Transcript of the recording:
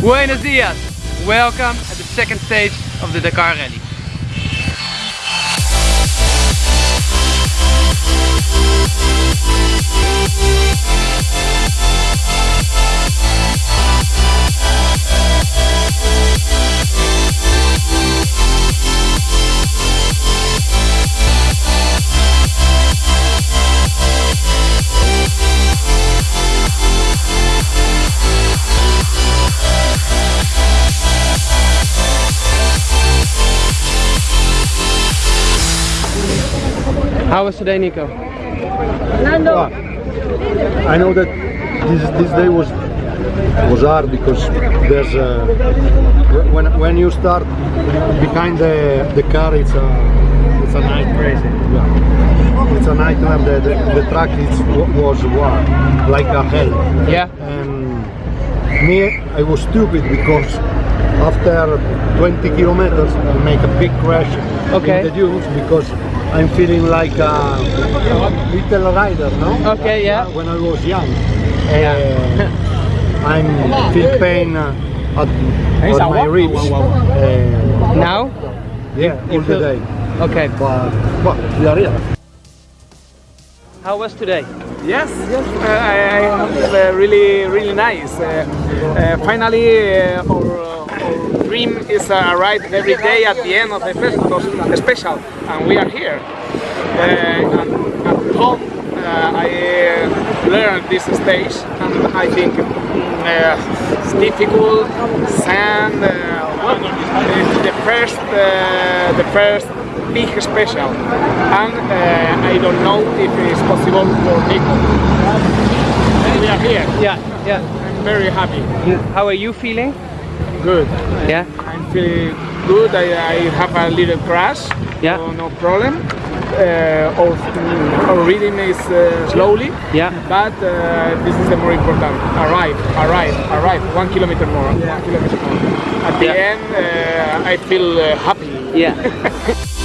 Buenos dias! Welcome at the second stage of the Dakar Rally. How was today, Nico? Well, I know that this this day was was hard because there's uh, when when you start behind the the car it's a it's a night crazy yeah. it's a nightmare the, the, the track is was wow, like a hell Yeah. and me I was stupid because after 20 kilometers I make a big crash Okay. in the dunes because I'm feeling like a little rider no Okay, yeah. when I was young. Uh, I'm feel pain uh, at, on my ribs. Uh, Now? yeah, all the day. Okay. But well, we are here. How was today? Yes, yes, uh, I, I have uh, really, really nice. Uh, uh, finally, uh, our, our dream is uh, arrive every day at the end of the festival, special, and we are here. Uh, and at home, uh, I uh, learned this stage, and I think uh, it's difficult. Sand, uh, the, first, uh, the first big special, and uh, I don't know if it's possible for Nico. We are here. Yeah, yeah. I'm very happy. How are you feeling? Good. Yeah? I'm feeling good. I, I have a little crash. Yeah. So no problem. Uh, our, our reading is uh, slowly. Yeah. But uh, this is the more important. Arrive, arrive, arrive. One kilometer more. Yeah. One kilometer more. At the Yeah. end, uh, I feel uh, happy. Yeah.